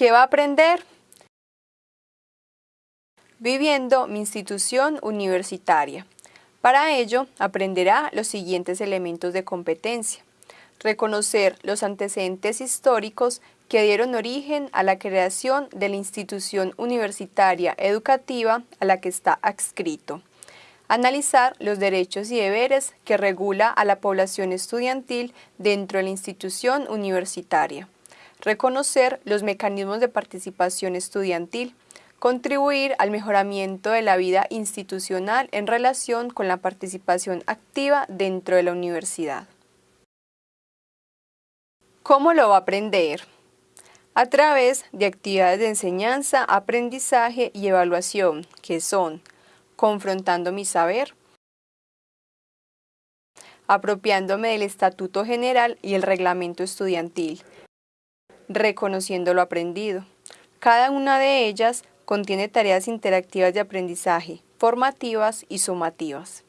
¿Qué va a aprender? Viviendo mi institución universitaria. Para ello, aprenderá los siguientes elementos de competencia. Reconocer los antecedentes históricos que dieron origen a la creación de la institución universitaria educativa a la que está adscrito. Analizar los derechos y deberes que regula a la población estudiantil dentro de la institución universitaria. Reconocer los mecanismos de participación estudiantil. Contribuir al mejoramiento de la vida institucional en relación con la participación activa dentro de la universidad. ¿Cómo lo va a aprender? A través de actividades de enseñanza, aprendizaje y evaluación, que son confrontando mi saber, apropiándome del Estatuto General y el Reglamento Estudiantil, reconociendo lo aprendido. Cada una de ellas contiene tareas interactivas de aprendizaje, formativas y sumativas.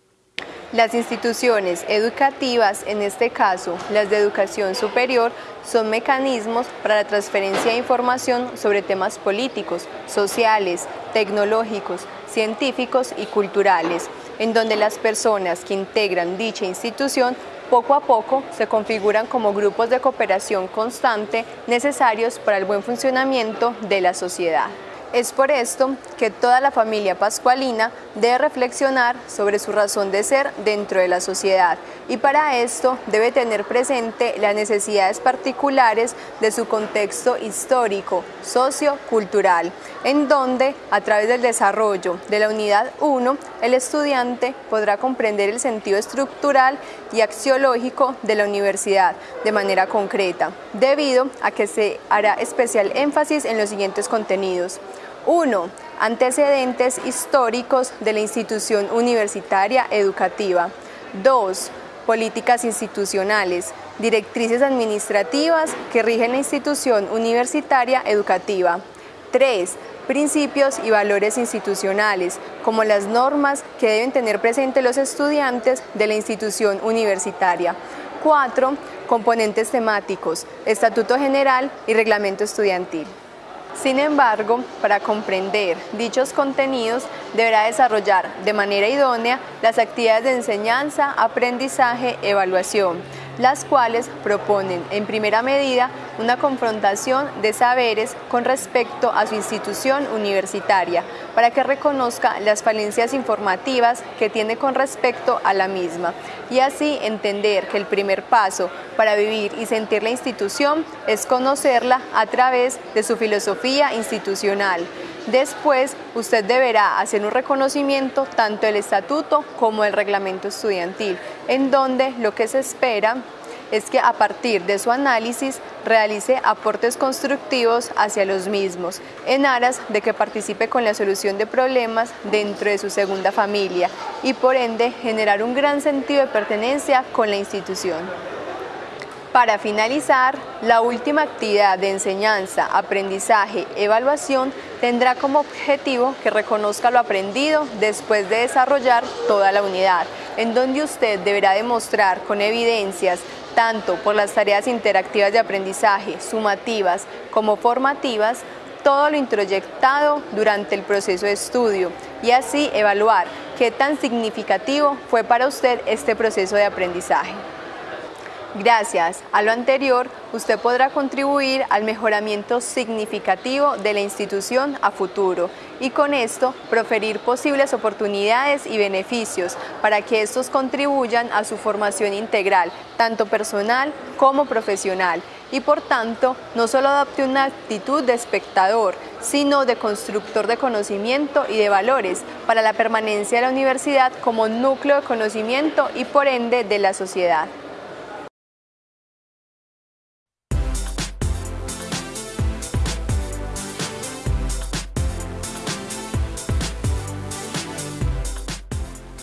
Las instituciones educativas, en este caso las de educación superior, son mecanismos para la transferencia de información sobre temas políticos, sociales, tecnológicos, científicos y culturales, en donde las personas que integran dicha institución poco a poco se configuran como grupos de cooperación constante necesarios para el buen funcionamiento de la sociedad. Es por esto que toda la familia pascualina debe reflexionar sobre su razón de ser dentro de la sociedad y para esto debe tener presente las necesidades particulares de su contexto histórico, socio-cultural, en donde a través del desarrollo de la unidad 1 el estudiante podrá comprender el sentido estructural y axiológico de la universidad de manera concreta, debido a que se hará especial énfasis en los siguientes contenidos. 1. Antecedentes históricos de la institución universitaria educativa. 2. Políticas institucionales, directrices administrativas que rigen la institución universitaria educativa. 3. Principios y valores institucionales, como las normas que deben tener presente los estudiantes de la institución universitaria. 4. Componentes temáticos, Estatuto General y Reglamento Estudiantil. Sin embargo, para comprender dichos contenidos, deberá desarrollar de manera idónea las actividades de enseñanza, aprendizaje, evaluación, las cuales proponen en primera medida una confrontación de saberes con respecto a su institución universitaria para que reconozca las falencias informativas que tiene con respecto a la misma y así entender que el primer paso para vivir y sentir la institución es conocerla a través de su filosofía institucional. Después, usted deberá hacer un reconocimiento tanto del estatuto como del reglamento estudiantil, en donde lo que se espera es que a partir de su análisis realice aportes constructivos hacia los mismos, en aras de que participe con la solución de problemas dentro de su segunda familia y por ende generar un gran sentido de pertenencia con la institución. Para finalizar, la última actividad de enseñanza, aprendizaje, evaluación tendrá como objetivo que reconozca lo aprendido después de desarrollar toda la unidad, en donde usted deberá demostrar con evidencias tanto por las tareas interactivas de aprendizaje, sumativas como formativas, todo lo introyectado durante el proceso de estudio y así evaluar qué tan significativo fue para usted este proceso de aprendizaje. Gracias a lo anterior, usted podrá contribuir al mejoramiento significativo de la institución a futuro y con esto proferir posibles oportunidades y beneficios para que estos contribuyan a su formación integral, tanto personal como profesional, y por tanto no solo adopte una actitud de espectador, sino de constructor de conocimiento y de valores para la permanencia de la universidad como núcleo de conocimiento y por ende de la sociedad.